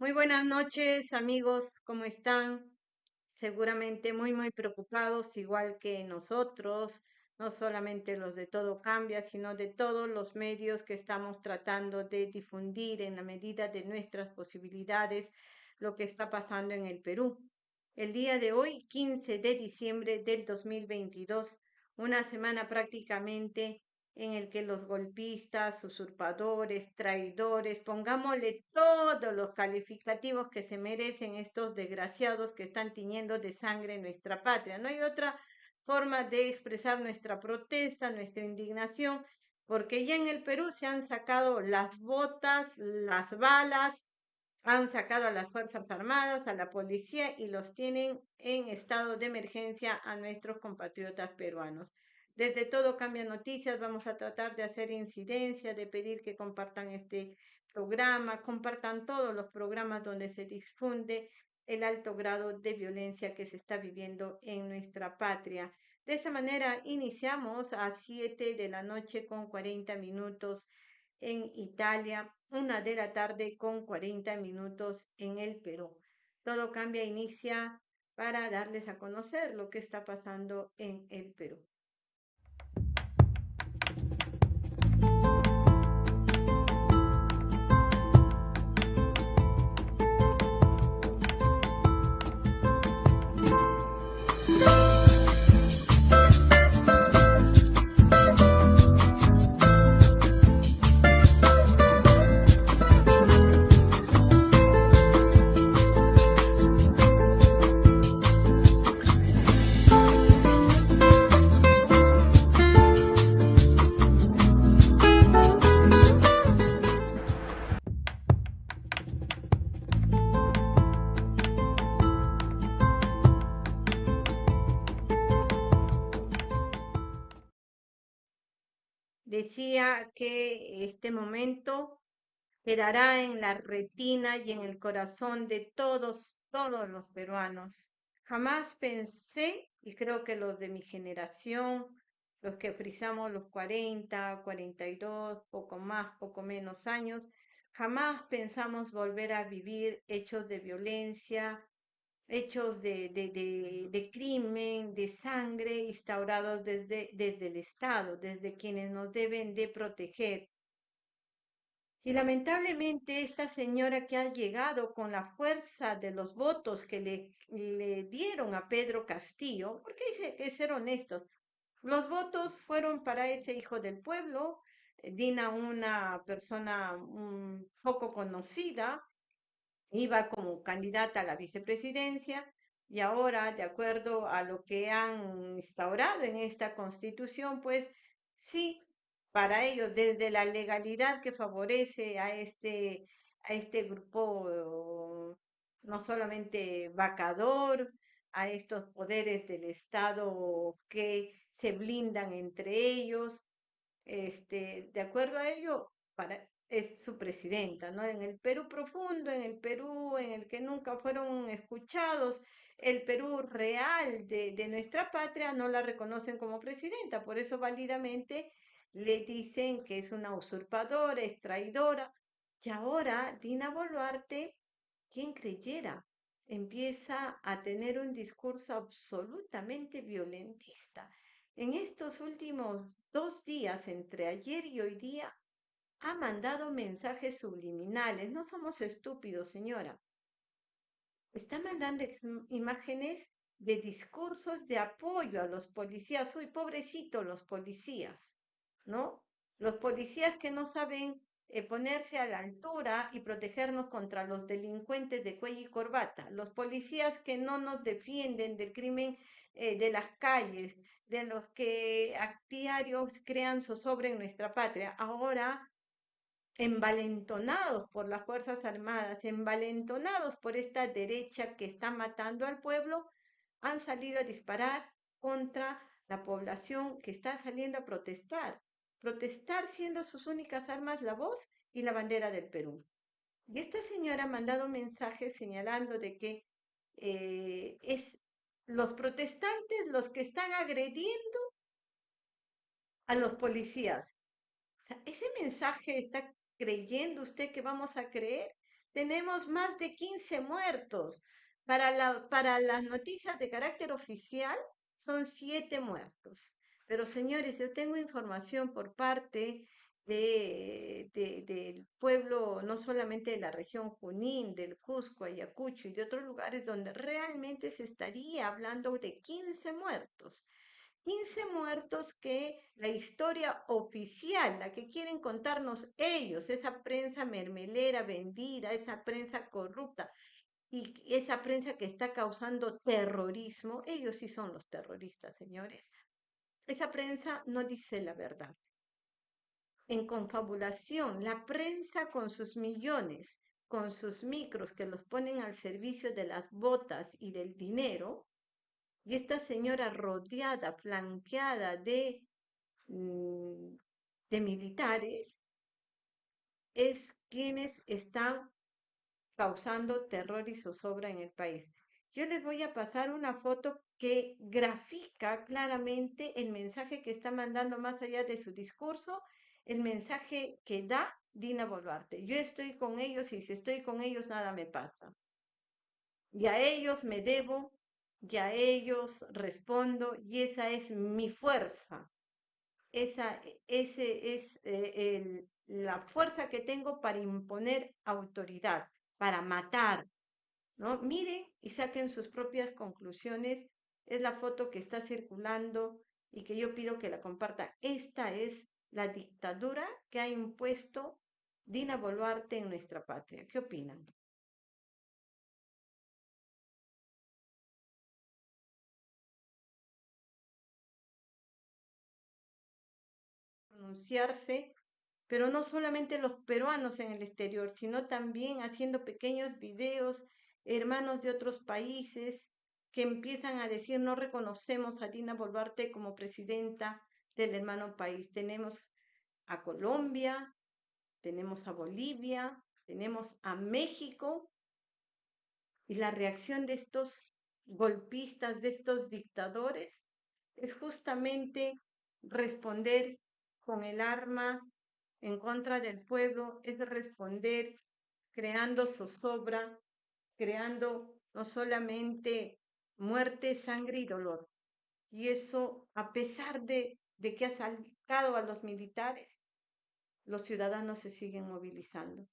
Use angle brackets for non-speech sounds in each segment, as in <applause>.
Muy buenas noches, amigos, ¿cómo están? Seguramente muy, muy preocupados, igual que nosotros, no solamente los de Todo Cambia, sino de todos los medios que estamos tratando de difundir en la medida de nuestras posibilidades lo que está pasando en el Perú. El día de hoy, 15 de diciembre del 2022, una semana prácticamente en el que los golpistas, usurpadores, traidores, pongámosle todos los calificativos que se merecen estos desgraciados que están tiñendo de sangre nuestra patria. No hay otra forma de expresar nuestra protesta, nuestra indignación, porque ya en el Perú se han sacado las botas, las balas, han sacado a las Fuerzas Armadas, a la policía y los tienen en estado de emergencia a nuestros compatriotas peruanos. Desde Todo Cambia Noticias vamos a tratar de hacer incidencia, de pedir que compartan este programa, compartan todos los programas donde se difunde el alto grado de violencia que se está viviendo en nuestra patria. De esa manera iniciamos a 7 de la noche con 40 minutos en Italia, una de la tarde con 40 minutos en el Perú. Todo cambia, inicia para darles a conocer lo que está pasando en el Perú. Que este momento quedará en la retina y en el corazón de todos, todos los peruanos. Jamás pensé, y creo que los de mi generación, los que frisamos los 40, 42, poco más, poco menos años, jamás pensamos volver a vivir hechos de violencia, hechos de, de, crimen, de sangre instaurados desde, desde el Estado, desde quienes nos deben de proteger. Y lamentablemente esta señora que ha llegado con la fuerza de los votos que le, le dieron a Pedro Castillo, porque hay que ser honestos, los votos fueron para ese hijo del pueblo, Dina, una persona poco conocida, iba como candidata a la vicepresidencia y ahora, de acuerdo a lo que han instaurado en esta constitución, pues sí, para ellos, desde la legalidad que favorece a este, a este grupo, no solamente vacador, a estos poderes del Estado que se blindan entre ellos, este, de acuerdo a ello, para, es su presidenta, ¿no? En el Perú profundo, en el Perú en el que nunca fueron escuchados, el Perú real de, de nuestra patria no la reconocen como presidenta, por eso válidamente le dicen que es una usurpadora, es traidora. Y ahora Dina Boluarte, quien creyera, empieza a tener un discurso absolutamente violentista. En estos últimos dos días, entre ayer y hoy día, ha mandado mensajes subliminales. No somos estúpidos, señora. Está mandando imágenes de discursos de apoyo a los policías. Uy, pobrecito los policías, ¿no? Los policías que no saben eh, ponerse a la altura y protegernos contra los delincuentes de cuello y corbata. Los policías que no nos defienden del crimen eh, de las calles, de los que a diarios crean zozobra en nuestra patria. Ahora envalentonados por las Fuerzas Armadas, envalentonados por esta derecha que está matando al pueblo, han salido a disparar contra la población que está saliendo a protestar. Protestar siendo sus únicas armas la voz y la bandera del Perú. Y esta señora ha mandado mensajes señalando de que eh, es los protestantes los que están agrediendo a los policías. ese mensaje está creyendo usted que vamos a creer? tenemos más de 15 muertos. Para, la, para las noticias de carácter oficial son siete muertos. Pero señores, yo tengo información por parte de, del pueblo, no solamente de la región Junín, del Cusco, Ayacucho y de otros lugares donde realmente se estaría hablando de 15 muertos. 15 muertos que la historia oficial, la que quieren contarnos ellos, esa prensa mermelera vendida, esa prensa corrupta y esa prensa que está causando terrorismo, ellos sí son los terroristas, señores. Esa prensa no dice la verdad. En confabulación, la prensa con sus millones, con sus micros que los ponen al servicio de las botas y del dinero, y esta señora rodeada, flanqueada de, mm, de militares, es quienes están causando terror y zozobra en el país. Yo les voy a pasar una foto que grafica claramente el mensaje que está mandando más allá de su discurso, el mensaje que da Dina Boluarte. Yo estoy con ellos y si estoy con ellos nada me pasa. Y a ellos me debo y a ellos respondo y esa es mi fuerza. Esa ese es eh, la fuerza que tengo para imponer autoridad, para matar. ¿no? Miren y saquen sus propias conclusiones. Es la foto que está circulando y que yo pido que la comparta. Esta es la dictadura que ha impuesto Dina Boluarte en nuestra patria. ¿Qué opinan? Pronunciarse, pero no solamente los peruanos en el exterior, sino también haciendo pequeños videos, hermanos de otros países que empiezan a decir no reconocemos a Dina Boluarte como presidenta del hermano país. Tenemos a Colombia, tenemos a Bolivia, tenemos a México y la reacción de estos golpistas, de estos dictadores, es justamente responder con el arma en contra del pueblo es responder creando zozobra, creando no solamente muerte, sangre y dolor. Y eso, a pesar de, de que ha sacado a los militares, los ciudadanos se siguen movilizando.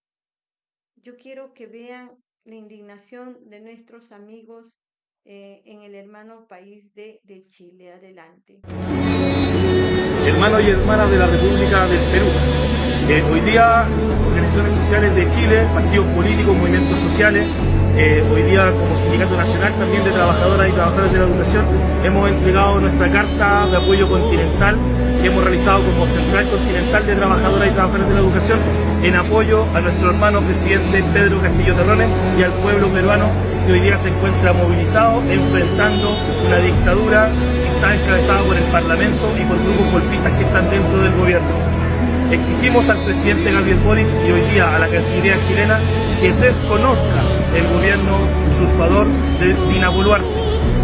Yo quiero que vean la indignación de nuestros amigos eh, en el hermano país de Chile. Adelante hermanos y hermanas de la República del Perú. Eh, hoy día, organizaciones sociales de Chile, partidos políticos, movimientos sociales, eh, hoy día como Sindicato Nacional también de Trabajadoras y Trabajadores de la Educación, hemos entregado nuestra carta de apoyo continental que hemos realizado como Central Continental de Trabajadoras y Trabajadores de la Educación en apoyo a nuestro hermano presidente Pedro Castillo Terrones y al pueblo peruano que hoy día se encuentra movilizado enfrentando una dictadura que está encabezada por el Parlamento y por grupos golpistas que están dentro del gobierno. Exigimos al presidente Gabriel Boric y hoy día a la Cancillería chilena que desconozca el gobierno usurpador de Dina Boluarte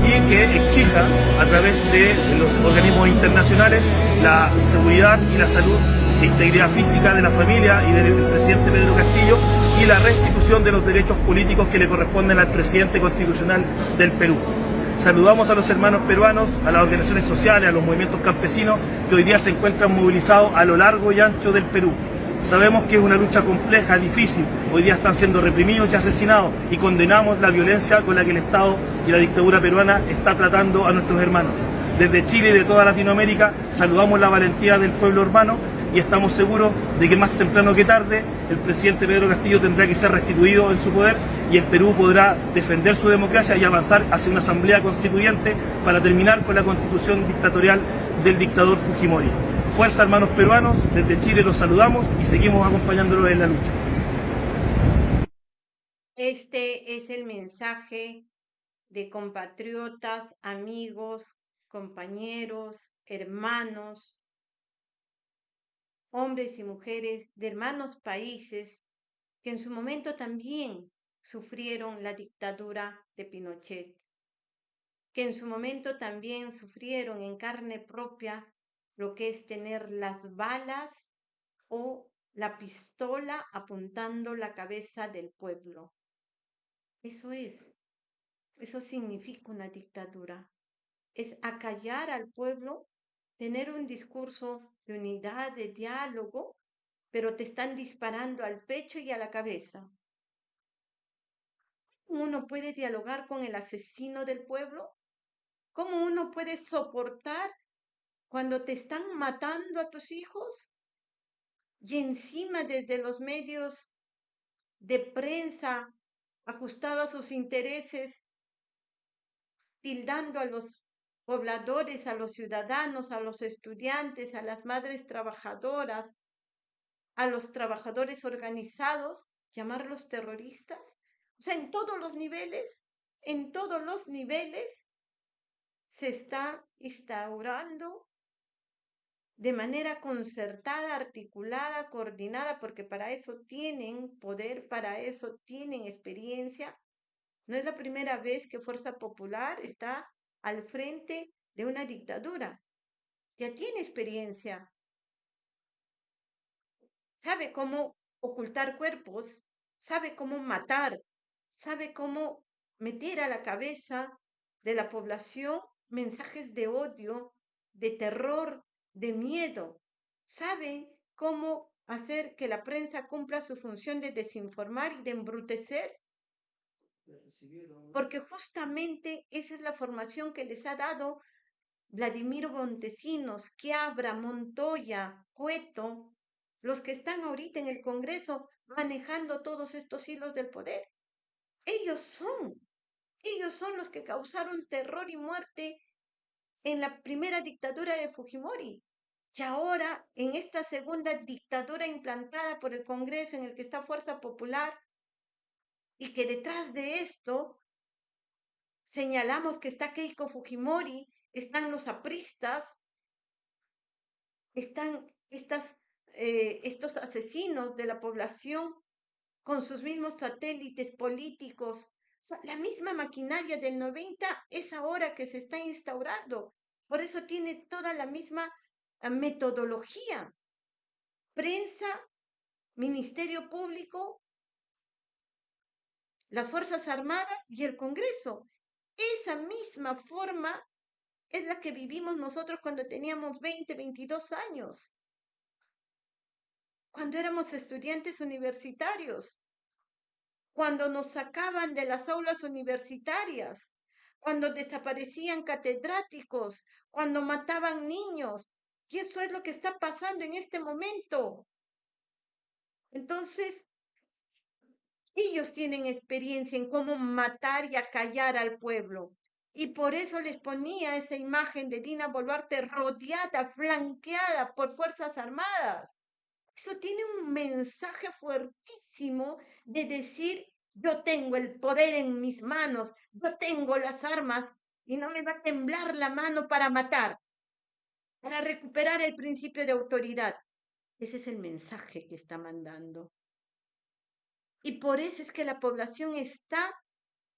y que exija a través de los organismos internacionales la seguridad y la salud integridad física de la familia y del presidente Pedro Castillo y la restitución de los derechos políticos que le corresponden al presidente constitucional del Perú. Saludamos a los hermanos peruanos, a las organizaciones sociales, a los movimientos campesinos que hoy día se encuentran movilizados a lo largo y ancho del Perú. Sabemos que es una lucha compleja, difícil, hoy día están siendo reprimidos y asesinados y condenamos la violencia con la que el Estado y la dictadura peruana está tratando a nuestros hermanos. Desde Chile y de toda Latinoamérica saludamos la valentía del pueblo hermano y estamos seguros de que más temprano que tarde el presidente Pedro Castillo tendrá que ser restituido en su poder y el Perú podrá defender su democracia y avanzar hacia una asamblea constituyente para terminar con la constitución dictatorial del dictador Fujimori. Fuerza hermanos peruanos, desde Chile los saludamos y seguimos acompañándolos en la lucha. Este es el mensaje de compatriotas, amigos, compañeros, hermanos, hombres y mujeres de hermanos países que en su momento también sufrieron la dictadura de Pinochet, que en su momento también sufrieron en carne propia lo que es tener las balas o la pistola apuntando la cabeza del pueblo. Eso es, eso significa una dictadura. Es acallar al pueblo, tener un discurso de unidad, de diálogo, pero te están disparando al pecho y a la cabeza. ¿Cómo uno puede dialogar con el asesino del pueblo? ¿Cómo uno puede soportar cuando te están matando a tus hijos? Y encima desde los medios de prensa ajustados a sus intereses, tildando a los pobladores, a los ciudadanos, a los estudiantes, a las madres trabajadoras, a los trabajadores organizados, llamarlos terroristas. O sea, en todos los niveles, en todos los niveles se está instaurando de manera concertada, articulada, coordinada, porque para eso tienen poder, para eso tienen experiencia. No es la primera vez que Fuerza Popular está al frente de una dictadura. Ya tiene experiencia. Sabe cómo ocultar cuerpos, sabe cómo matar, sabe cómo meter a la cabeza de la población mensajes de odio, de terror, de miedo. Sabe cómo hacer que la prensa cumpla su función de desinformar y de embrutecer. Porque justamente esa es la formación que les ha dado Vladimiro Montesinos, Quiabra, Montoya, Cueto, los que están ahorita en el Congreso manejando todos estos hilos del poder. Ellos son, ellos son los que causaron terror y muerte en la primera dictadura de Fujimori. Y ahora, en esta segunda dictadura implantada por el Congreso, en el que está Fuerza Popular, y que detrás de esto señalamos que está Keiko Fujimori, están los apristas, están estas, eh, estos asesinos de la población con sus mismos satélites políticos la misma maquinaria del 90 es ahora que se está instaurando. Por eso tiene toda la misma ah, metodología. Prensa, Ministerio Público, las Fuerzas Armadas y el Congreso. Esa misma forma es la que vivimos nosotros cuando teníamos 20, 22 años, cuando éramos estudiantes universitarios cuando nos sacaban de las aulas universitarias, cuando desaparecían catedráticos, cuando mataban niños. Y eso es lo que está pasando en este momento. Entonces, ellos tienen experiencia en cómo matar y acallar al pueblo. Y por eso les ponía esa imagen de Dina Boluarte rodeada, flanqueada por Fuerzas Armadas. Eso tiene un mensaje fuertísimo de decir, yo tengo el poder en mis manos, yo tengo las armas y no me va a temblar la mano para matar, para recuperar el principio de autoridad. Ese es el mensaje que está mandando. Y por eso es que la población está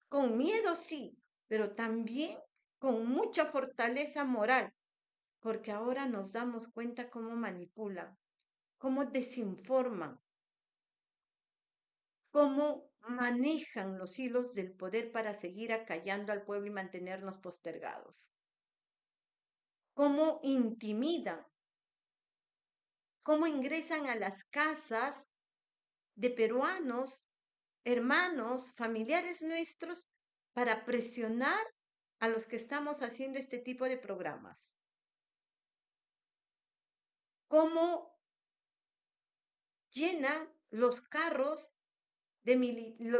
con miedo, sí, pero también con mucha fortaleza moral, porque ahora nos damos cuenta cómo manipula cómo desinforman, cómo manejan los hilos del poder para seguir acallando al pueblo y mantenernos postergados, cómo intimidan, cómo ingresan a las casas de peruanos, hermanos, familiares nuestros, para presionar a los que estamos haciendo este tipo de programas. Cómo llenan los carros de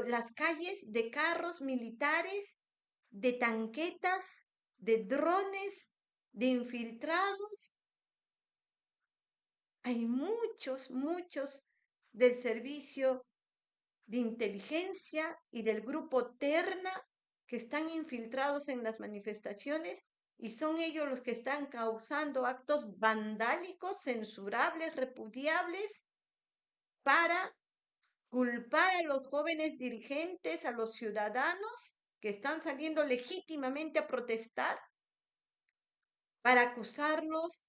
las calles de carros militares, de tanquetas, de drones, de infiltrados. Hay muchos, muchos del servicio de inteligencia y del grupo Terna que están infiltrados en las manifestaciones y son ellos los que están causando actos vandálicos, censurables, repudiables para culpar a los jóvenes dirigentes, a los ciudadanos que están saliendo legítimamente a protestar, para acusarlos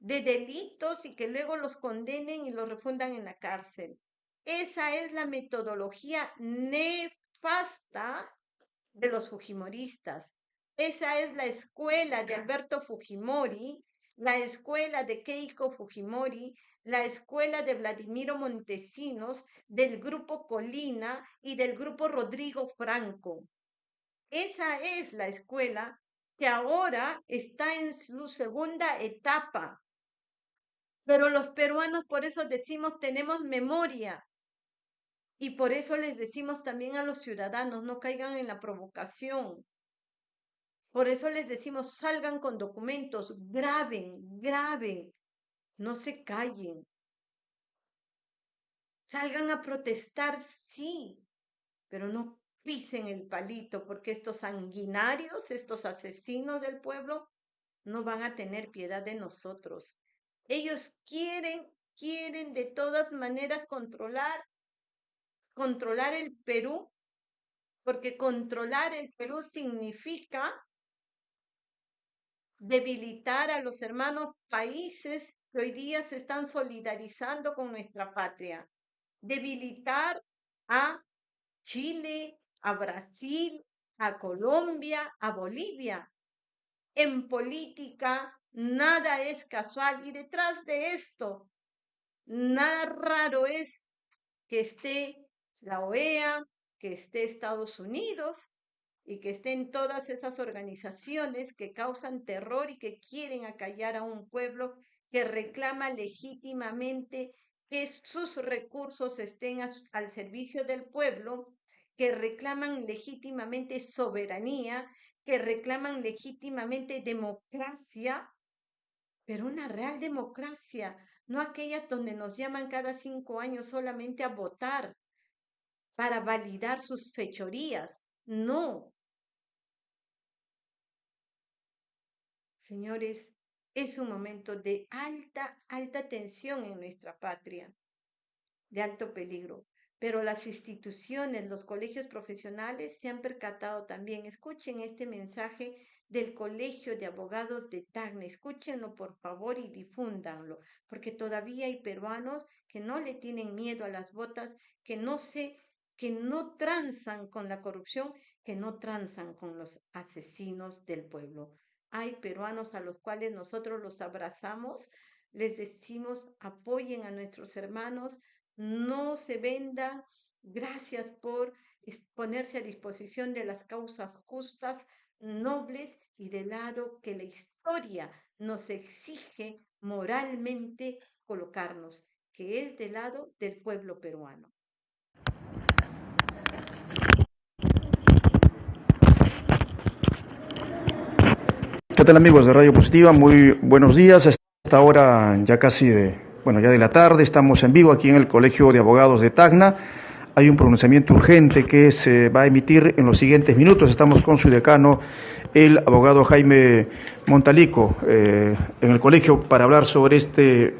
de delitos y que luego los condenen y los refundan en la cárcel. Esa es la metodología nefasta de los fujimoristas. Esa es la escuela de Alberto Fujimori, la escuela de Keiko Fujimori, la escuela de Vladimiro Montesinos, del grupo Colina y del grupo Rodrigo Franco. Esa es la escuela que ahora está en su segunda etapa. Pero los peruanos por eso decimos tenemos memoria. Y por eso les decimos también a los ciudadanos, no caigan en la provocación. Por eso les decimos, salgan con documentos, graben, graben, no se callen. Salgan a protestar, sí, pero no pisen el palito, porque estos sanguinarios, estos asesinos del pueblo, no van a tener piedad de nosotros. Ellos quieren, quieren de todas maneras controlar, controlar el Perú, porque controlar el Perú significa debilitar a los hermanos países que hoy día se están solidarizando con nuestra patria, debilitar a Chile, a Brasil, a Colombia, a Bolivia. En política nada es casual y detrás de esto nada raro es que esté la OEA, que esté Estados Unidos y que estén todas esas organizaciones que causan terror y que quieren acallar a un pueblo que reclama legítimamente que sus recursos estén al servicio del pueblo que reclaman legítimamente soberanía, que reclaman legítimamente democracia, pero una real democracia, no aquella donde nos llaman cada cinco años solamente a votar para validar sus fechorías. No. Señores, es un momento de alta, alta tensión en nuestra patria, de alto peligro pero las instituciones, los colegios profesionales se han percatado también. Escuchen este mensaje del Colegio de Abogados de Tacna. Escúchenlo por favor y difúndanlo, porque todavía hay peruanos que no le tienen miedo a las botas, que no se que no transan con la corrupción, que no transan con los asesinos del pueblo. Hay peruanos a los cuales nosotros los abrazamos, les decimos apoyen a nuestros hermanos, no se vendan. Gracias por ponerse a disposición de las causas justas, nobles y del lado que la historia nos exige moralmente colocarnos, que es del lado del pueblo peruano. ¿Qué tal amigos de Radio Positiva? Muy buenos días. Esta hora ya casi de bueno, ya de la tarde, estamos en vivo aquí en el Colegio de Abogados de Tacna. Hay un pronunciamiento urgente que se va a emitir en los siguientes minutos. Estamos con su decano, el abogado Jaime Montalico, eh, en el colegio para hablar sobre este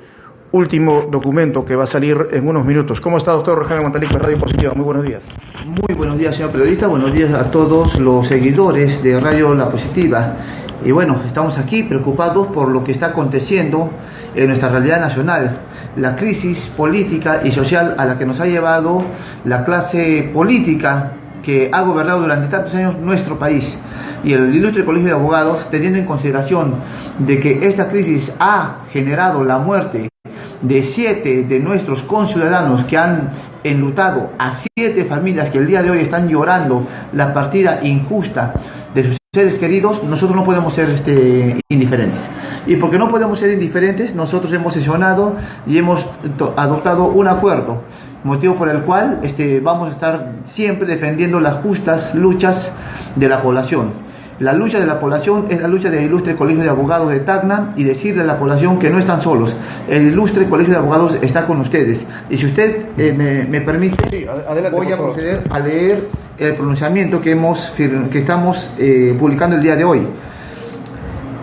último documento que va a salir en unos minutos. ¿Cómo está, doctor Jaime Montalico, Radio Positiva? Muy buenos días. Muy buenos días, señor periodista. Buenos días a todos los seguidores de Radio La Positiva. Y bueno, estamos aquí preocupados por lo que está aconteciendo en nuestra realidad nacional, la crisis política y social a la que nos ha llevado la clase política que ha gobernado durante tantos años nuestro país y el ilustre colegio de abogados teniendo en consideración de que esta crisis ha generado la muerte de siete de nuestros conciudadanos que han enlutado a siete familias que el día de hoy están llorando la partida injusta de sus seres queridos, nosotros no podemos ser este, indiferentes. Y porque no podemos ser indiferentes, nosotros hemos sesionado y hemos adoptado un acuerdo, motivo por el cual este, vamos a estar siempre defendiendo las justas luchas de la población. La lucha de la población es la lucha del ilustre Colegio de Abogados de Tacna y decirle a la población que no están solos. El ilustre Colegio de Abogados está con ustedes. Y si usted eh, me, permite, voy a proceder a leer el pronunciamiento que, hemos, que estamos eh, publicando el día de hoy.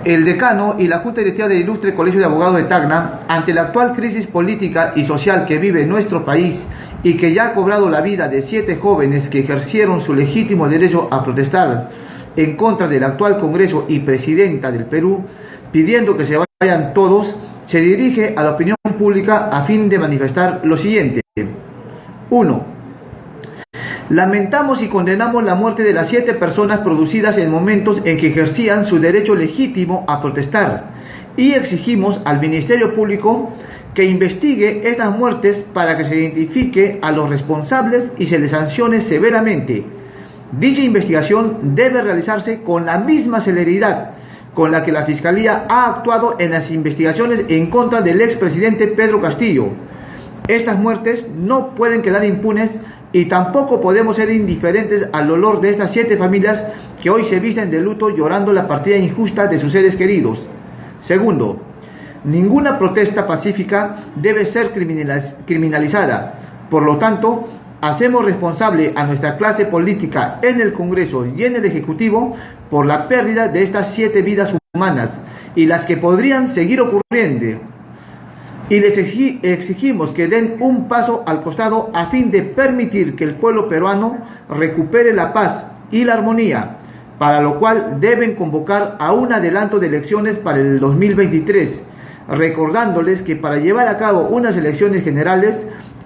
El decano y la Junta Directiva del Ilustre Colegio de Abogados de Tacna, ante la actual crisis política y social que vive nuestro país y que ya ha cobrado la vida de siete jóvenes que ejercieron su legítimo derecho a protestar en contra del actual Congreso y Presidenta del Perú, pidiendo que se vaya vayan todos, se dirige a la opinión pública a fin de manifestar lo siguiente. 1. Lamentamos y condenamos la muerte de las siete personas producidas en momentos en que ejercían su derecho legítimo a protestar y exigimos al Ministerio Público que investigue estas muertes para que se identifique a los responsables y se les sancione severamente. Dicha investigación debe realizarse con la misma celeridad con la que la Fiscalía ha actuado en las investigaciones en contra del expresidente Pedro Castillo. Estas muertes no pueden quedar impunes y tampoco podemos ser indiferentes al dolor de estas siete familias que hoy se visten de luto llorando la partida injusta de sus seres queridos. Segundo, ninguna protesta pacífica debe ser criminalizada. Por lo tanto, hacemos responsable a nuestra clase política en el Congreso y en el Ejecutivo por la pérdida de estas siete vidas humanas y las que podrían seguir ocurriendo. Y les exigimos que den un paso al costado a fin de permitir que el pueblo peruano recupere la paz y la armonía, para lo cual deben convocar a un adelanto de elecciones para el 2023 recordándoles que para llevar a cabo unas elecciones generales,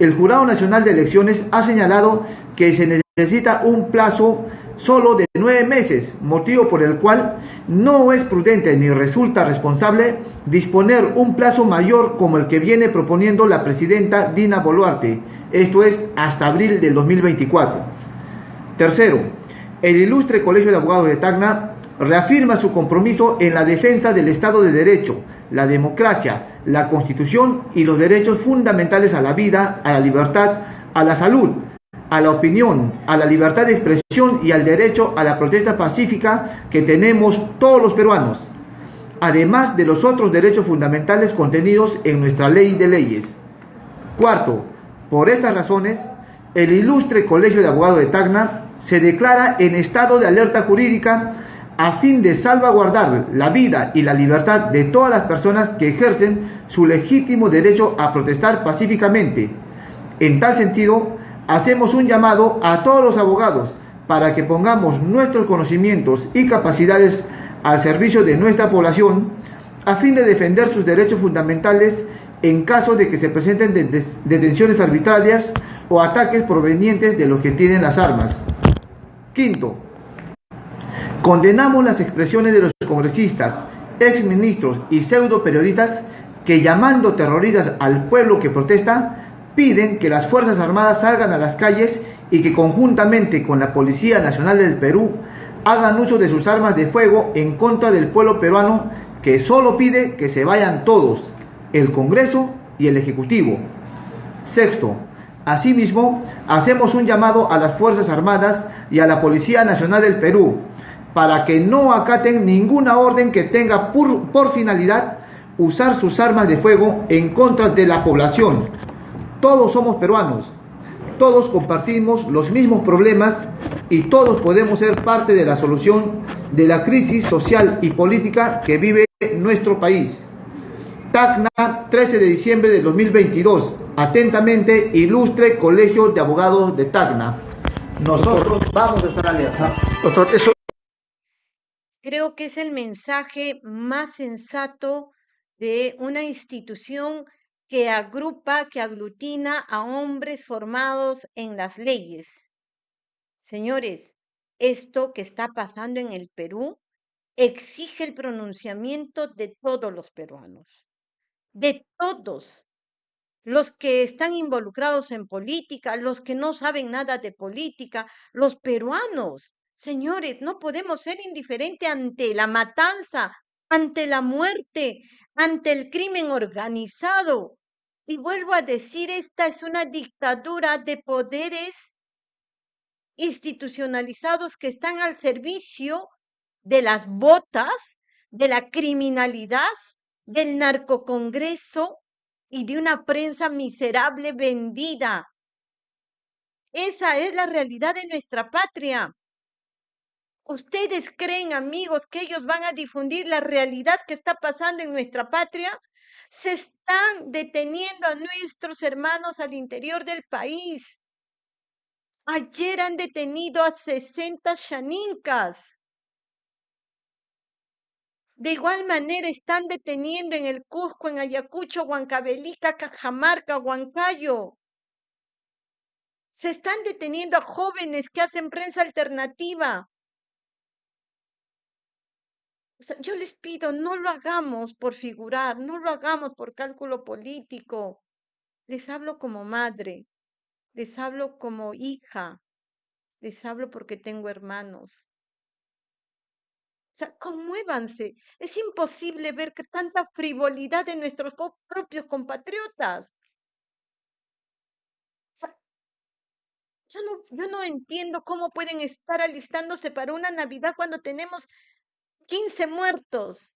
el Jurado Nacional de Elecciones ha señalado que se necesita un plazo solo de nueve meses, motivo por el cual no es prudente ni resulta responsable disponer un plazo mayor como el que viene proponiendo la presidenta Dina Boluarte, esto es hasta abril del 2024. Tercero, el ilustre Colegio de Abogados de Tacna reafirma su compromiso en la defensa del Estado de Derecho, la democracia, la Constitución y los derechos fundamentales a la vida, a la libertad, a la salud, a la opinión, a la libertad de expresión y al derecho a la protesta pacífica que tenemos todos los peruanos, además de los otros derechos fundamentales contenidos en nuestra ley de leyes. Cuarto, por estas razones, el ilustre Colegio de Abogados de Tacna se declara en estado de alerta jurídica a fin de salvaguardar la vida y la libertad de todas las personas que ejercen su legítimo derecho a protestar pacíficamente. En tal sentido, hacemos un llamado a todos los abogados para que pongamos nuestros conocimientos y capacidades al servicio de nuestra población a fin de defender sus derechos fundamentales en caso de que se presenten detenciones arbitrarias o ataques provenientes de los que tienen las armas. Quinto, Condenamos las expresiones de los congresistas, exministros y pseudo periodistas que llamando terroristas al pueblo que protesta, piden que las Fuerzas Armadas salgan a las calles y que conjuntamente con la Policía Nacional del Perú hagan uso de sus armas de fuego en contra del pueblo peruano que solo pide que se vayan todos, el Congreso y el Ejecutivo. Sexto, asimismo, hacemos un llamado a las Fuerzas Armadas y a la Policía Nacional del Perú para que no acaten ninguna orden que tenga por, finalidad usar sus armas de fuego en contra de la población. Todos somos peruanos, todos compartimos los mismos problemas y todos podemos ser parte de la solución de la crisis social y política que vive nuestro país. Tacna, 13 de diciembre de 2022. Atentamente, ilustre Colegio de Abogados de Tacna. Nosotros vamos a estar eso creo que es el mensaje más sensato de una institución que agrupa, que aglutina a hombres formados en las leyes. Señores, esto que está pasando en el Perú exige el pronunciamiento de todos los peruanos, de todos los que están involucrados en política, los que no saben nada de política, los peruanos. Señores, no podemos ser indiferentes ante la matanza, ante la muerte, ante el crimen organizado. Y vuelvo a decir, esta es una dictadura de poderes institucionalizados que están al servicio de las botas, de la criminalidad, del narcocongreso y de una prensa miserable vendida. Esa es la realidad de nuestra patria. ¿Ustedes creen, amigos, que ellos van a difundir la realidad que está pasando en nuestra patria? Se están deteniendo a nuestros hermanos al interior del país. Ayer han detenido a 60 shanincas. De igual manera están deteniendo en el Cusco, en Ayacucho, Huancavelica, Cajamarca, Huancayo. Se están deteniendo a jóvenes que hacen prensa alternativa. Yo les pido, no lo hagamos por figurar, no lo hagamos por cálculo político. Les hablo como madre, les hablo como hija, les hablo porque tengo hermanos. O sea, conmuévanse. Es imposible ver tanta frivolidad de nuestros propios compatriotas. yo, no, yo no entiendo cómo pueden estar alistándose para una Navidad cuando tenemos 15 muertos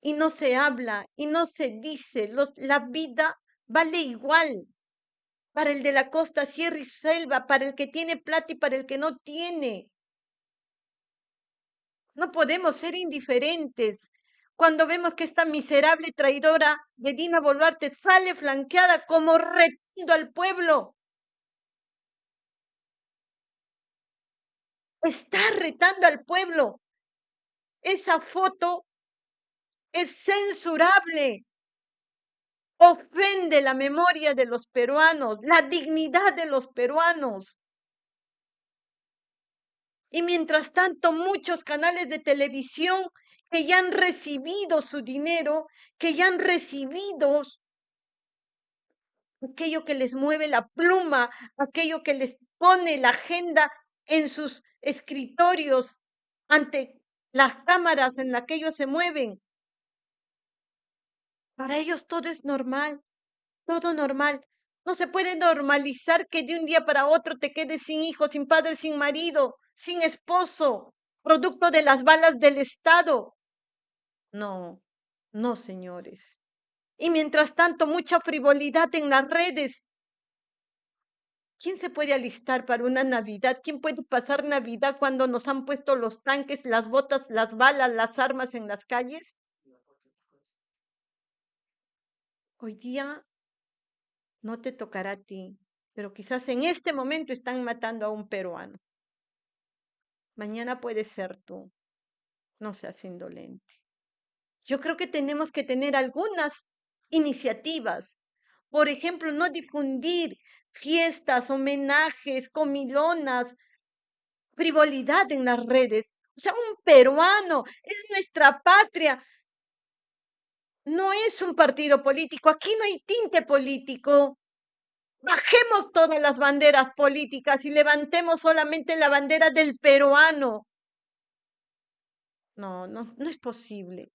y no se habla y no se dice. Los, la vida vale igual para el de la costa, sierra y selva, para el que tiene plata y para el que no tiene. No podemos ser indiferentes cuando vemos que esta miserable traidora de Dina Boluarte sale flanqueada como retando al pueblo. Está retando al pueblo. Esa foto es censurable. Ofende la memoria de los peruanos, la dignidad de los peruanos. Y mientras tanto, muchos canales de televisión que ya han recibido su dinero, que ya han recibido aquello que les mueve la pluma, aquello que les pone la agenda en sus escritorios ante las cámaras en las que ellos se mueven. Para ellos todo es normal, todo normal. No se puede normalizar que de un día para otro te quedes sin hijo, sin padre, sin marido, sin esposo, producto de las balas del Estado. No, no, señores. Y mientras tanto, mucha frivolidad en las redes. ¿Quién se puede alistar para una Navidad? ¿Quién puede pasar Navidad cuando nos han puesto los tanques, las botas, las balas, las armas en las calles? Hoy día no te tocará a ti, pero quizás en este momento están matando a un peruano. Mañana puede ser tú. No seas indolente. Yo creo que tenemos que tener algunas iniciativas. Por ejemplo, no difundir fiestas, homenajes, comilonas, frivolidad en las redes. O sea, un peruano es nuestra patria. No es un partido político. Aquí no hay tinte político. Bajemos todas las banderas políticas y levantemos solamente la bandera del peruano. No, no, no es posible.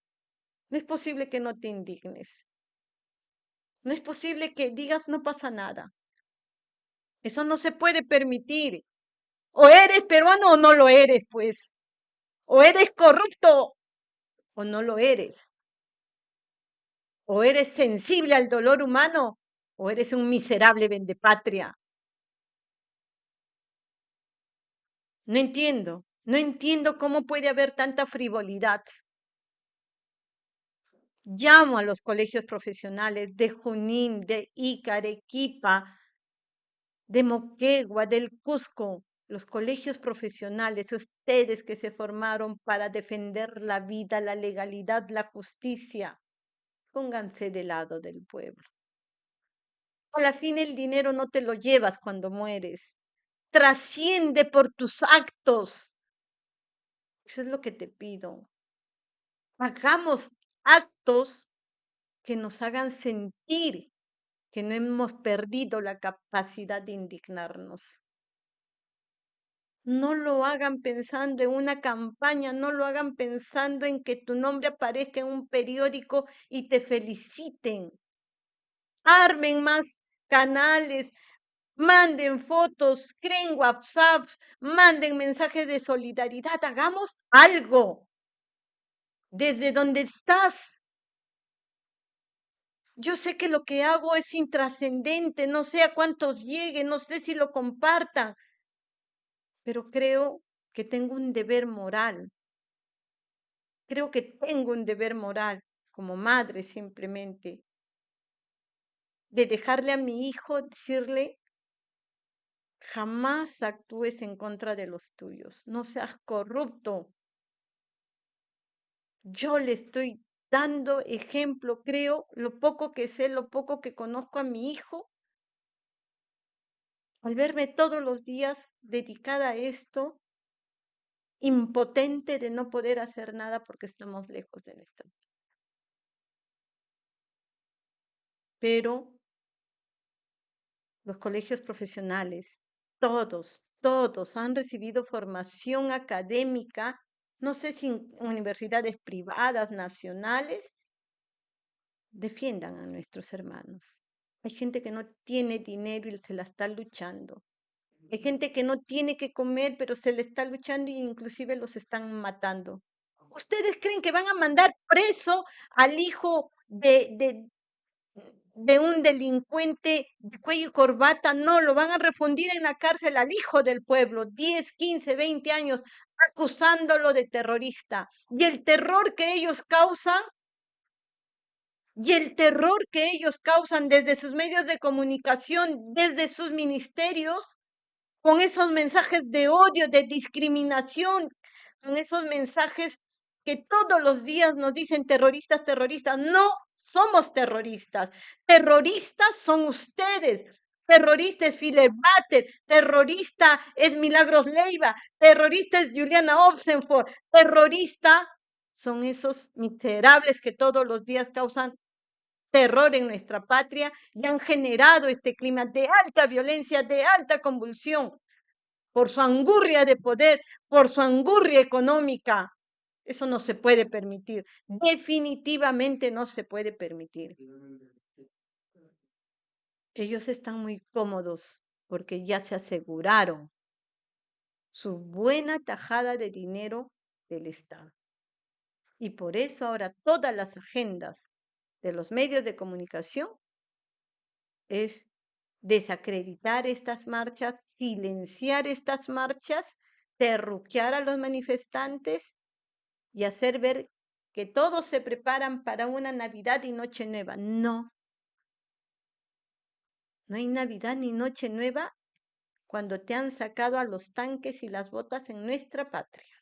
No es posible que no te indignes. No es posible que digas no pasa nada. Eso no se puede permitir. O eres peruano o no lo eres, pues. O eres corrupto o no lo eres. O eres sensible al dolor humano o eres un miserable vendepatria. No entiendo, no entiendo cómo puede haber tanta frivolidad. Llamo a los colegios profesionales de Junín, de Ica, Arequipa, de Moquegua, del Cusco, los colegios profesionales, ustedes que se formaron para defender la vida, la legalidad, la justicia, pónganse del lado del pueblo. A la fin el dinero no te lo llevas cuando mueres. Trasciende por tus actos. Eso es lo que te pido. Hagamos actos que nos hagan sentir que no hemos perdido la capacidad de indignarnos. No lo hagan pensando en una campaña, no lo hagan pensando en que tu nombre aparezca en un periódico y te feliciten armen más canales, manden fotos, creen WhatsApp, manden mensajes de solidaridad, hagamos algo desde donde estás. Yo sé que lo que hago es intrascendente, no sé a cuántos lleguen, no sé si lo compartan, pero creo que tengo un deber moral. Creo que tengo un deber moral como madre simplemente de dejarle a mi hijo, decirle, jamás actúes en contra de los tuyos, no seas corrupto. Yo le estoy dando ejemplo, creo, lo poco que sé, lo poco que conozco a mi hijo, al verme todos los días dedicada a esto, impotente de no poder hacer nada porque estamos lejos de nuestra. Pero los colegios profesionales, todos, todos han recibido formación académica, no sé si universidades privadas, nacionales, defiendan a nuestros hermanos. Hay gente que no tiene dinero y se la está luchando. Hay gente que no tiene que comer, pero se le está luchando e inclusive los están matando. ¿Ustedes creen que van a mandar preso al hijo de, de, de un delincuente de cuello y corbata? No, lo van a refundir en la cárcel al hijo del pueblo, 10, 15, 20 años, acusándolo de terrorista. Y el terror que ellos causan y el terror que ellos causan desde sus medios de comunicación, desde sus ministerios, con esos mensajes de odio, de discriminación, con esos mensajes que todos los días nos dicen terroristas, terroristas. No somos terroristas. Terroristas son ustedes. Terrorista es Philip terrorista es Milagros Leiva, terrorista es Juliana Obsenford, terrorista son esos miserables que todos los días causan terror en nuestra patria y han generado este clima de alta violencia, de alta convulsión, por su angurria de poder, por su angurria económica. Eso no se puede permitir, definitivamente no se puede permitir. Ellos están muy cómodos porque ya se aseguraron su buena tajada de dinero del Estado. Y por eso ahora todas las agendas de los medios de comunicación es desacreditar estas marchas, silenciar estas marchas, terruquear a los manifestantes y hacer ver que todos se preparan para una Navidad y Noche Nueva. No. No hay Navidad ni Noche Nueva cuando te han sacado a los tanques y las botas en nuestra patria.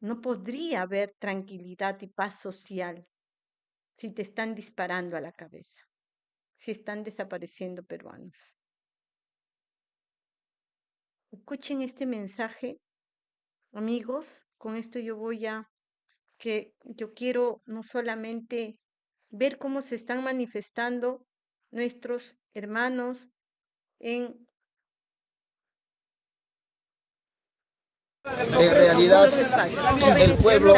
No podría haber tranquilidad y paz social si te están disparando a la cabeza, si están desapareciendo peruanos. Escuchen este mensaje, amigos. Con esto yo voy a que yo quiero no solamente ver cómo se están manifestando nuestros hermanos en realidad, el pueblo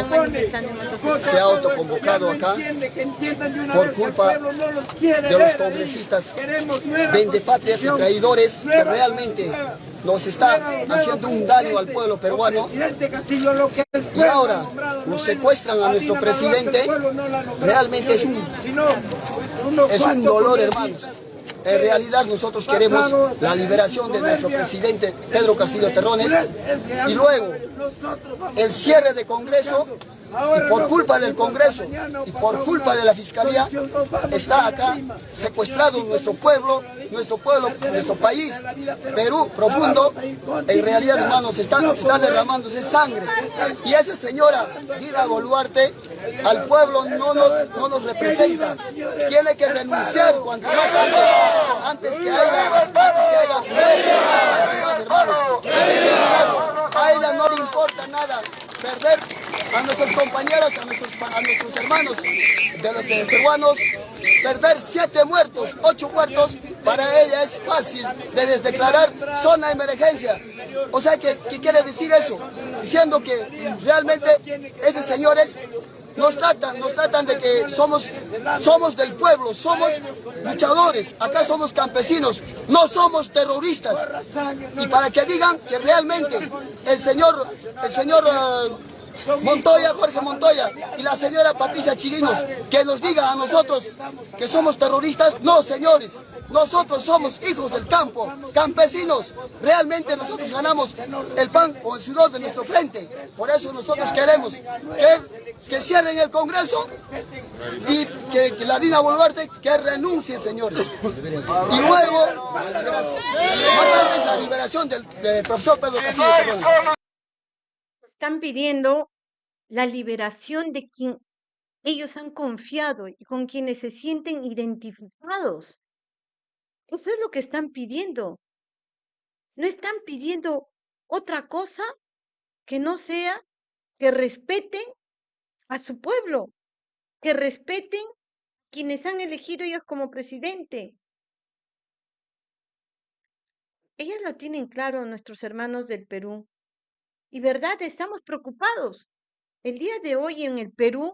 se ha autoconvocado acá por culpa de los congresistas vendepatrias y traidores que realmente nos está haciendo un daño al pueblo peruano. Y ahora nos secuestran a nuestro presidente, realmente es un, es un dolor, hermanos. En realidad nosotros queremos la liberación de nuestro presidente Pedro Castillo Terrones y luego el cierre de Congreso y por culpa del Congreso y por culpa de la Fiscalía está acá secuestrado nuestro pueblo, nuestro pueblo, nuestro país, Perú profundo, en realidad hermanos está, está derramándose sangre. Y esa señora Dina Boluarte al pueblo no nos, no nos representa, tiene que renunciar cuanto más antes, antes que haya, antes que haya hermanos. A ella no le importa nada perder a nuestros compañeros, a nuestros, hermanos de los peruanos, perder siete muertos, ocho muertos, para ella es fácil de desdeclarar zona de emergencia. O sea, ¿qué, qué quiere decir eso? Diciendo que realmente esos señores nos tratan, nos tratan de que somos, somos del pueblo, somos luchadores, acá somos campesinos, no somos terroristas. Y para que digan que realmente el señor, el señor uh, Montoya, Jorge Montoya y la señora Patricia Chirinos, que nos diga a nosotros que somos terroristas. No, señores, nosotros somos hijos del campo, campesinos. Realmente nosotros ganamos el pan con el sudor de nuestro frente. Por eso nosotros queremos que, que cierren el Congreso y que, la Dina Boluarte que renuncie, señores. Y luego, más antes la liberación del, del profesor Pedro Castillo están pidiendo la liberación de quien ellos han confiado y con quienes se sienten identificados. Eso es lo que están pidiendo. No están pidiendo otra cosa que no sea que respeten a su pueblo, que respeten quienes han elegido ellos como presidente. Ellas lo tienen claro, nuestros hermanos del Perú. Y verdad, estamos preocupados. El día de hoy en el Perú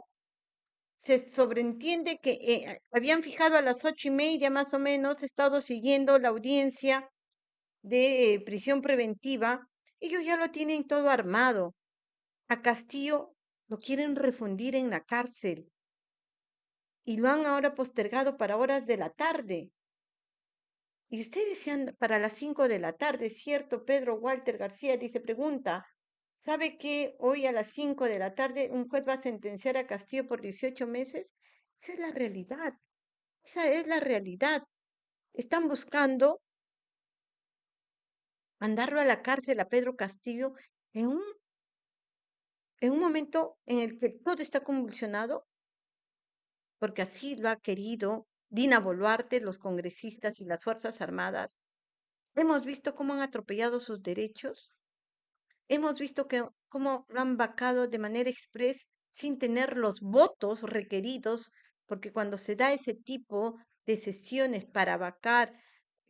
se sobreentiende que eh, habían fijado a las ocho y media más o menos, he estado siguiendo la audiencia de eh, prisión preventiva. Ellos ya lo tienen todo armado. A Castillo lo quieren refundir en la cárcel y lo han ahora postergado para horas de la tarde. Y ustedes decían para las cinco de la tarde, ¿cierto? Pedro Walter García dice, pregunta, ¿sabe que hoy a las cinco de la tarde un juez va a sentenciar a Castillo por 18 meses? Esa es la realidad. Esa es la realidad. Están buscando mandarlo a la cárcel a Pedro Castillo en un, en un momento en el que todo está convulsionado, porque así lo ha querido Dina Boluarte, los congresistas y las Fuerzas Armadas. Hemos visto cómo han atropellado sus derechos. Hemos visto que, cómo han vacado de manera express sin tener los votos requeridos, porque cuando se da ese tipo de sesiones para vacar,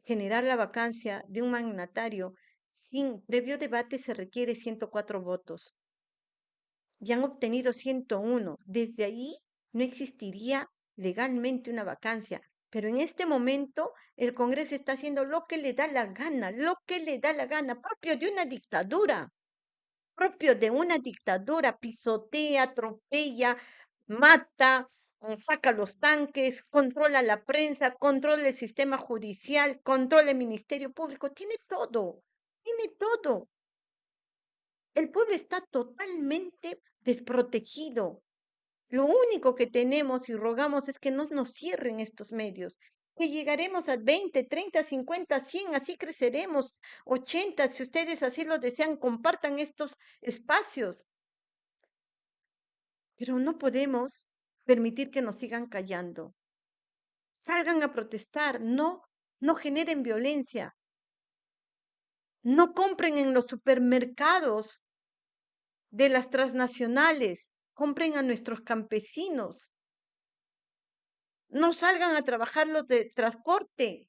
generar la vacancia de un magnatario, sin previo debate se requiere 104 votos. Y han obtenido 101. Desde ahí no existiría legalmente una vacancia. Pero en este momento el Congreso está haciendo lo que le da la gana, lo que le da la gana, propio de una dictadura, propio de una dictadura, pisotea, atropella, mata, mm, saca los tanques, controla la prensa, controla el sistema judicial, controla el Ministerio Público, tiene todo, tiene todo. El pueblo está totalmente desprotegido. Lo único que tenemos y rogamos es que no nos cierren estos medios, que llegaremos a 20, 30, 50, 100, así creceremos, 80, si ustedes así lo desean, compartan estos espacios. Pero no podemos permitir que nos sigan callando. Salgan a protestar, no, no generen violencia. No compren en los supermercados de las transnacionales, compren a nuestros campesinos. No salgan a trabajar los de transporte.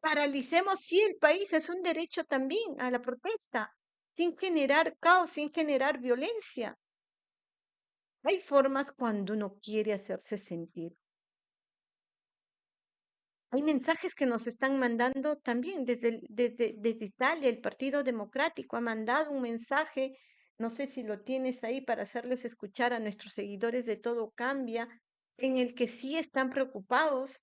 Paralicemos, sí, el país es un derecho también a la protesta, sin generar caos, sin generar violencia. Hay formas cuando uno quiere hacerse sentir. Hay mensajes que nos están mandando también desde, desde, desde Italia. El Partido Democrático ha mandado un mensaje no sé si lo tienes ahí para hacerles escuchar a nuestros seguidores de Todo Cambia, en el que sí están preocupados,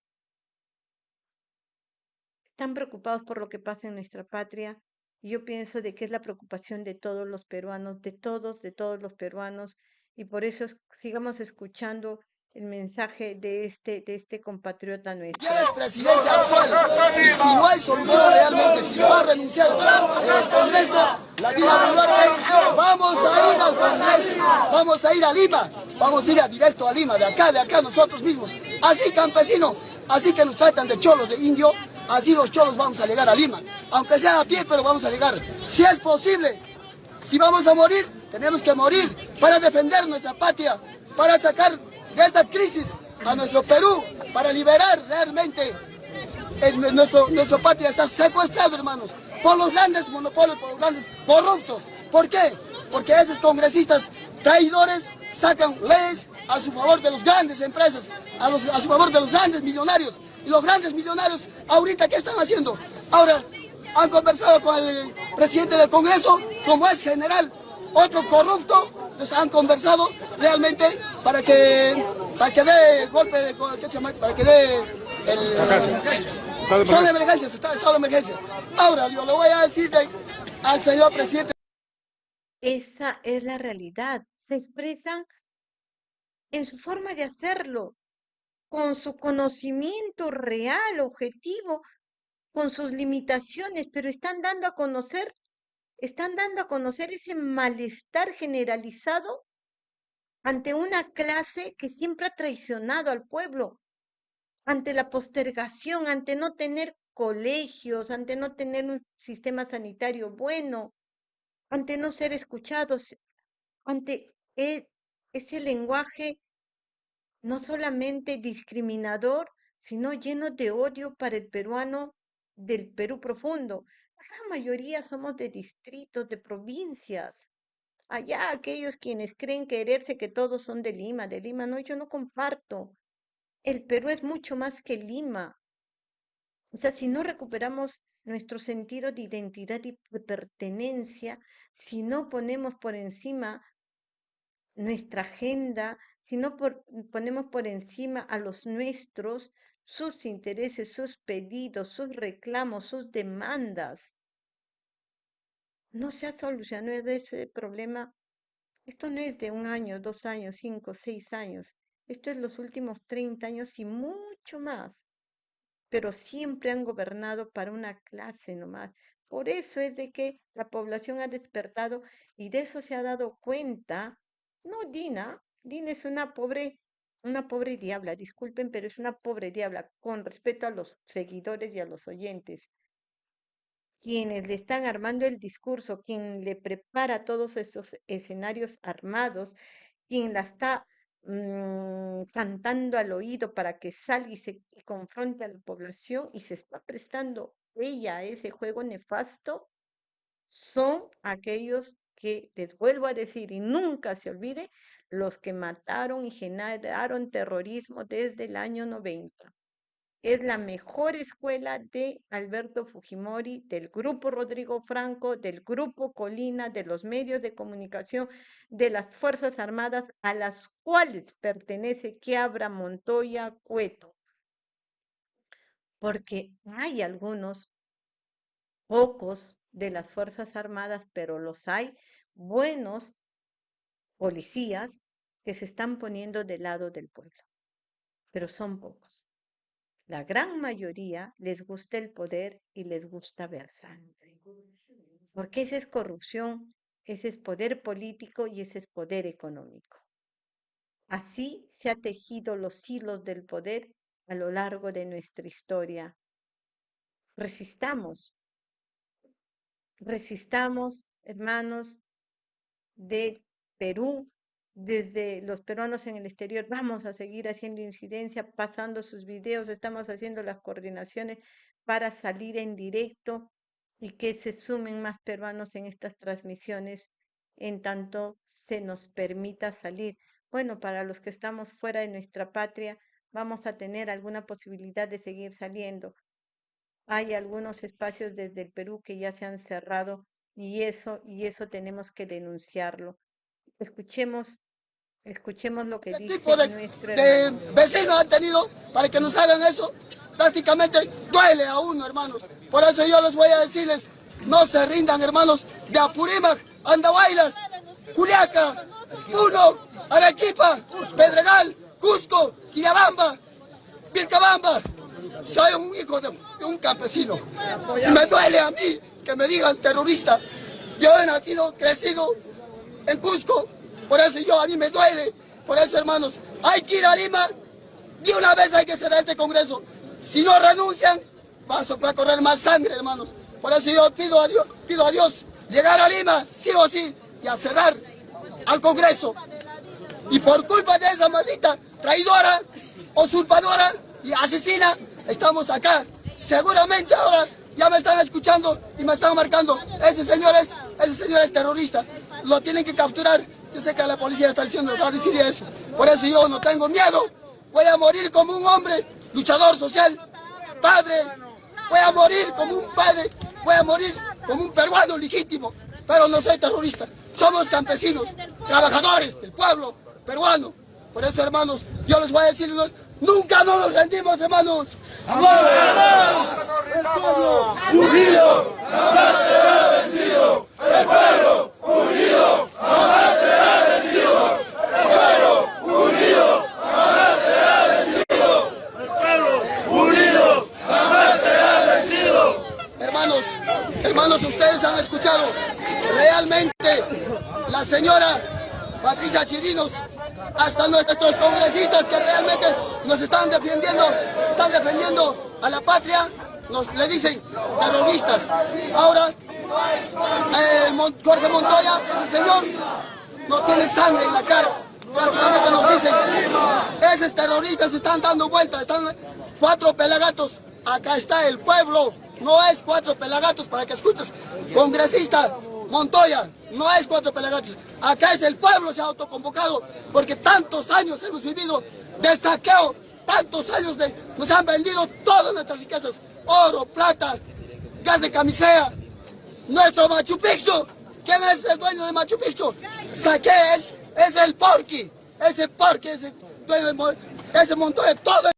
están preocupados por lo que pasa en nuestra patria. Yo pienso de que es la preocupación de todos los peruanos, de todos, de todos los peruanos, y por eso sigamos escuchando el mensaje de este, de este compatriota nuestro. Ya es presidente actual, y si no hay solución realmente, si no va a renunciar el Congreso, la vida de vamos a ir al Congreso, vamos a ir a Lima, vamos a ir a directo a Lima, de acá, de acá nosotros mismos. Así campesino, así que nos tratan de cholos, de indio, así los cholos vamos a llegar a Lima. Aunque sea a pie, pero vamos a llegar. Si es posible, si vamos a morir, tenemos que morir para defender nuestra patria, para sacar de esta crisis a nuestro Perú, para liberar realmente nuestro, nuestra patria está secuestrado, hermanos por los grandes monopolios, por los grandes corruptos. ¿Por qué? Porque esos congresistas traidores sacan leyes a su favor de las grandes empresas, a, los, a su favor de los grandes millonarios. Y los grandes millonarios, ahorita, ¿qué están haciendo? Ahora, han conversado con el presidente del Congreso, como es general, otro corrupto, les han conversado realmente para que, para que dé golpe, de, ¿qué se llama? Para que dé el... Son emergencias, está estado de emergencia. Ahora, yo le voy a decir al señor presidente. Esa es la realidad. Se expresan en su forma de hacerlo, con su conocimiento real, objetivo, con sus limitaciones, pero están dando a conocer están dando a conocer ese malestar generalizado ante una clase que siempre ha traicionado al pueblo, ante la postergación, ante no tener colegios, ante no tener un sistema sanitario bueno, ante no ser escuchados, ante e, ese lenguaje no solamente discriminador, sino lleno de odio para el peruano del Perú profundo. Gran mayoría somos de distritos, de provincias. Allá aquellos quienes creen quererse que todos son de Lima, de Lima, no, yo no comparto. El Perú es mucho más que Lima. O sea, si no recuperamos nuestro sentido de identidad y de pertenencia, si no ponemos por encima nuestra agenda, si no ponemos por encima a los nuestros, sus intereses, sus pedidos, sus reclamos, sus demandas. No se ha solucionado ese problema. Esto no es de un año, dos años, cinco, seis años. Esto es los últimos 30 años y mucho más. Pero siempre han gobernado para una clase nomás. Por eso es de que la población ha despertado y de eso se ha dado cuenta. No, Dina, Dina es una pobre una pobre diabla, disculpen, pero es una pobre diabla con respeto a los seguidores y a los oyentes. Quienes le están armando el discurso, quien le prepara todos esos escenarios armados, quien la está mm, cantando al oído para que salga y se confronte a la población y se está prestando ella a ese juego nefasto, son aquellos que, les vuelvo a decir y nunca se olvide, los que mataron y generaron terrorismo desde el año 90. Es la mejor escuela de Alberto Fujimori, del grupo Rodrigo Franco, del grupo Colina, de los medios de comunicación, de las Fuerzas Armadas, a las cuales pertenece Quiabra, Montoya, Cueto. Porque hay algunos, pocos de las Fuerzas Armadas, pero los hay buenos policías que se están poniendo del lado del pueblo, pero son pocos. La gran mayoría les gusta el poder y les gusta ver sangre, porque esa es corrupción, ese es poder político y ese es poder económico. Así se ha tejido los hilos del poder a lo largo de nuestra historia. Resistamos, resistamos, hermanos, de Perú, desde los peruanos en el exterior, <laughs> vamos a seguir haciendo incidencia, pasando sus videos, estamos haciendo las coordinaciones para salir en directo y que se sumen más peruanos en estas transmisiones en tanto se nos permita salir. Bueno, para los que estamos fuera de nuestra patria, vamos a tener alguna posibilidad de seguir saliendo. Hay algunos espacios desde el Perú que ya se han cerrado y eso, y eso tenemos que denunciarlo. Escuchemos, escuchemos lo que dice tipo de, nuestro de vecinos han tenido para que nos hagan eso. Prácticamente duele a uno, hermanos. Por eso yo les voy a decirles, no se rindan, hermanos, de Apurímac, Andahuaylas, Culiaca, Puno, Arequipa, Pedregal, Cusco, Quillabamba, Vilcabamba. Soy un hijo de un campesino y me duele a mí que me digan terrorista. Yo he nacido, crecido en Cusco, por eso yo a mí me duele. Por eso, hermanos, hay que ir a Lima. De una vez hay que cerrar este Congreso. Si no renuncian, va a correr más sangre, hermanos. Por eso yo pido a Dios, pido a Dios llegar a Lima, sí o sí, y a cerrar al Congreso. Y por culpa de esa maldita traidora, usurpadora y asesina, estamos acá. Seguramente ahora ya me están escuchando y me están marcando. Ese señor es, ese señor es terrorista. Lo tienen que capturar. Yo sé que la policía está diciendo, va a decir eso. Por eso yo no tengo miedo. Voy a morir como un hombre, luchador social, padre. Voy a morir como un padre. Voy a morir como un peruano legítimo. Pero no soy terrorista. Somos campesinos, trabajadores del pueblo peruano. Por eso, hermanos, yo les voy a decir, nunca nos rendimos, hermanos. El pueblo unido jamás será vencido. El pueblo unido jamás será vencido. El pueblo unido jamás será vencido. El pueblo unido jamás será vencido. Hermanos, hermanos, ustedes han escuchado realmente la señora Patricia Chirinos, hasta nuestros congresistas que realmente nos están defendiendo, están defendiendo a la patria, nos le dicen terroristas. Ahora, eh, Jorge Montoya, ese señor, no tiene sangre en la cara. Prácticamente nos dicen, esos terroristas están dando vueltas, están cuatro pelagatos. Acá está el pueblo, no es cuatro pelagatos para que escuches. Congresista Montoya, no es cuatro pelagatos. Acá es el pueblo se ha autoconvocado porque tantos años hemos vivido de saqueo, tantos años de nos han vendido todas nuestras riquezas, oro, plata, gas de camisea, nuestro Machu Picchu. ¿Quién es el dueño de Machu Picchu? Saque es, es el porqui, ese porqui, ese dueño de, ese Montoya, todo.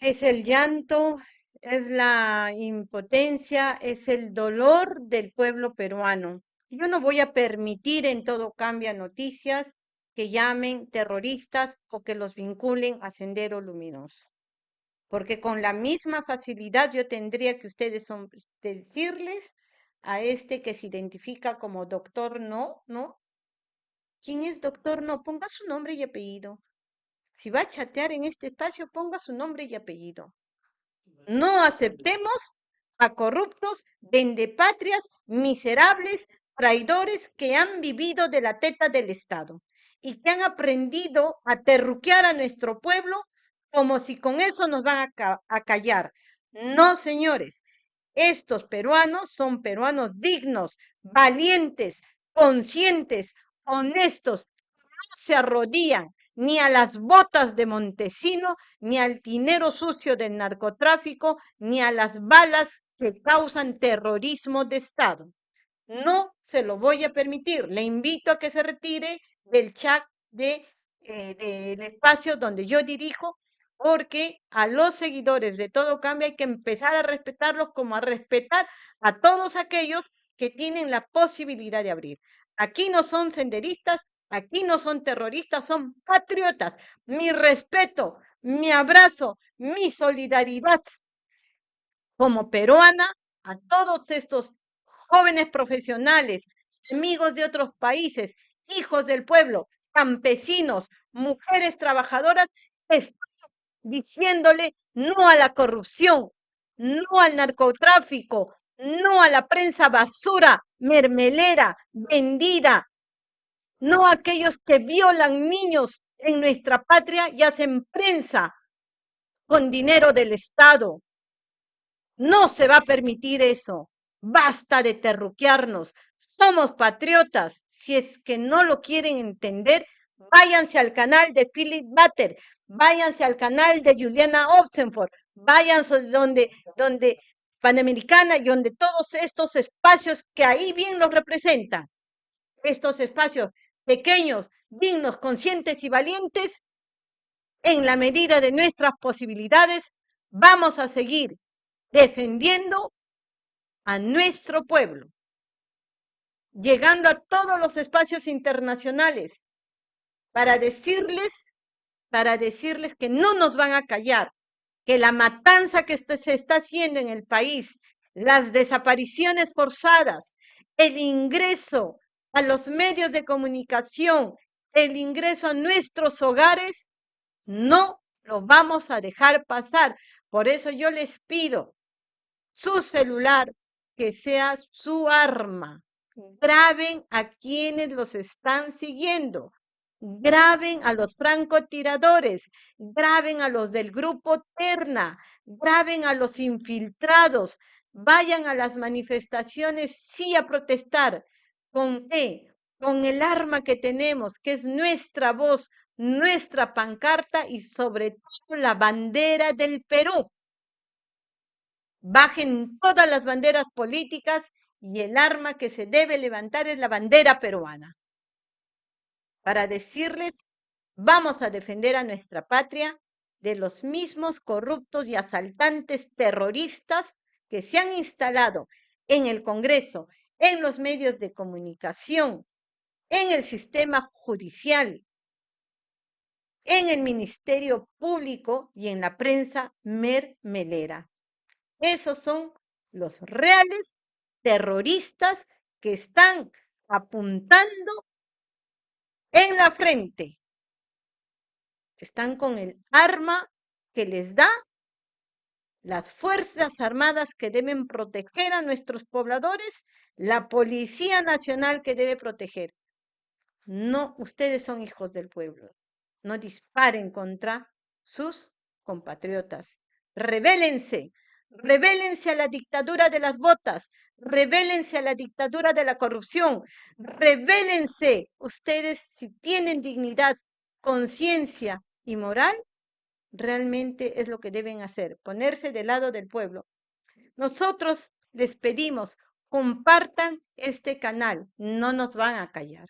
Es el llanto, es la impotencia, es el dolor del pueblo peruano. Yo no voy a permitir en todo cambia noticias que llamen terroristas o que los vinculen a Sendero Luminoso. Porque con la misma facilidad yo tendría que ustedes decirles a este que se identifica como doctor no, ¿no? ¿Quién es doctor no? Ponga su nombre y apellido. Si va a chatear en este espacio, ponga su nombre y apellido. No aceptemos a corruptos, vendepatrias, miserables, traidores que han vivido de la teta del Estado y que han aprendido a terruquear a nuestro pueblo como si con eso nos van a, callar. No, señores, estos peruanos son peruanos dignos, valientes, conscientes, honestos, no se arrodillan ni a las botas de Montesino, ni al dinero sucio del narcotráfico, ni a las balas que causan terrorismo de Estado. No se lo voy a permitir. Le invito a que se retire del chat de, eh, del espacio donde yo dirijo, porque a los seguidores de Todo Cambia hay que empezar a respetarlos como a respetar a todos aquellos que tienen la posibilidad de abrir. Aquí no son senderistas, aquí no son terroristas, son patriotas. Mi respeto, mi abrazo, mi solidaridad como peruana a todos estos jóvenes profesionales, amigos de otros países, hijos del pueblo, campesinos, mujeres trabajadoras, están diciéndole no a la corrupción, no al narcotráfico, no a la prensa basura, mermelera, vendida, no a aquellos que violan niños en nuestra patria y hacen prensa con dinero del Estado. No se va a permitir eso. Basta de terruquearnos. Somos patriotas. Si es que no lo quieren entender, váyanse al canal de Philip Butter, váyanse al canal de Juliana Obsenford, váyanse donde, donde Panamericana y donde todos estos espacios que ahí bien los representan. Estos espacios pequeños, dignos, conscientes y valientes, en la medida de nuestras posibilidades, vamos a seguir defendiendo a nuestro pueblo, llegando a todos los espacios internacionales para decirles, para decirles que no nos van a callar, que la matanza que se está haciendo en el país, las desapariciones forzadas, el ingreso a los medios de comunicación, el ingreso a nuestros hogares, no lo vamos a dejar pasar. Por eso yo les pido su celular, que sea su arma. Graben a quienes los están siguiendo. Graben a los francotiradores, graben a los del grupo Terna, graben a los infiltrados, vayan a las manifestaciones sí a protestar. ¿Con? Con el arma que tenemos, que es nuestra voz, nuestra pancarta y sobre todo la bandera del Perú bajen todas las banderas políticas y el arma que se debe levantar es la bandera peruana. Para decirles, vamos a defender a nuestra patria de los mismos corruptos y asaltantes terroristas que se han instalado en el Congreso, en los medios de comunicación, en el sistema judicial, en el Ministerio Público y en la prensa mermelera. Esos son los reales terroristas que están apuntando en la frente. Están con el arma que les da las Fuerzas Armadas que deben proteger a nuestros pobladores, la Policía Nacional que debe proteger. No, ustedes son hijos del pueblo. No disparen contra sus compatriotas. Rebélense, rebélense a la dictadura de las botas, rebélense a la dictadura de la corrupción, rebélense. Ustedes, si tienen dignidad, conciencia y moral, realmente es lo que deben hacer, ponerse del lado del pueblo. Nosotros les pedimos, compartan este canal, no nos van a callar,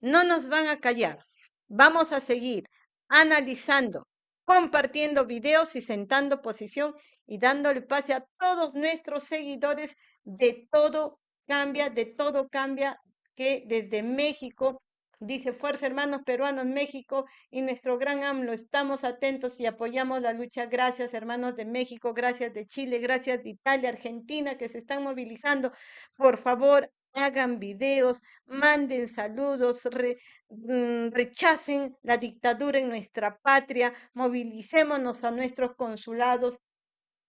no nos van a callar. Vamos a seguir analizando, compartiendo videos y sentando posición y dándole pase a todos nuestros seguidores de todo cambia, de todo cambia, que desde México Dice Fuerza Hermanos Peruanos México y nuestro gran AMLO. Estamos atentos y apoyamos la lucha. Gracias hermanos de México, gracias de Chile, gracias de Italia, Argentina que se están movilizando. Por favor, hagan videos, manden saludos, mm, rechacen la dictadura en nuestra patria, movilicémonos a nuestros consulados.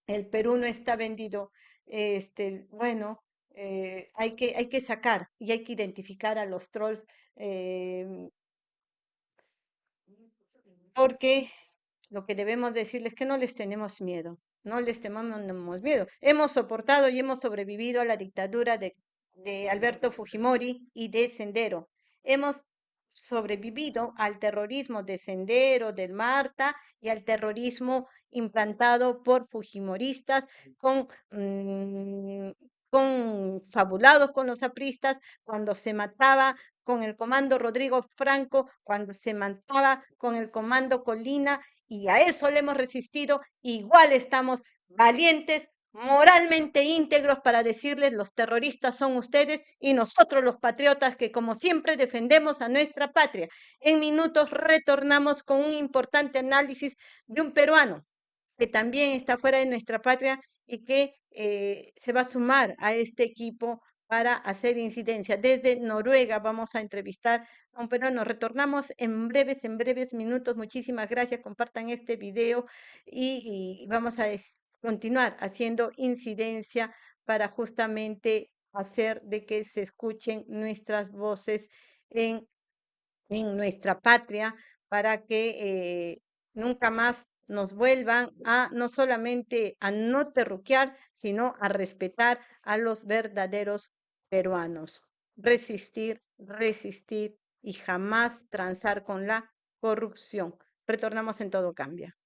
El Perú no está vendido. Este, bueno, eh, hay, que, hay que sacar y hay que identificar a los trolls Em, porque lo que debemos decirles es que no les tenemos miedo, no les tenemos miedo. Hemos soportado y hemos sobrevivido a la dictadura de, de Alberto Fujimori y de Sendero. Hemos sobrevivido al terrorismo de Sendero, del Marta y al terrorismo implantado por fujimoristas con mm, confabulados con los apristas, cuando se mataba con el comando Rodrigo Franco, cuando se mataba con el comando Colina, y a eso le hemos resistido, igual estamos valientes, moralmente íntegros para decirles los terroristas son ustedes y nosotros los patriotas que como siempre defendemos a nuestra patria. En minutos retornamos con un importante análisis de un peruano que también está fuera de nuestra patria y que eh, se va a sumar a este equipo para hacer incidencia. Desde Noruega vamos a entrevistar a un peruano. Retornamos en breves, en breves minutos. Muchísimas gracias. Compartan este video y, y vamos a continuar haciendo incidencia para justamente hacer de que se escuchen nuestras voces en, en nuestra patria para que eh, nunca más nos vuelvan a no solamente a no terruquear, sino a respetar a los verdaderos peruanos. Resistir, resistir y jamás transar con la corrupción. Retornamos en todo cambia.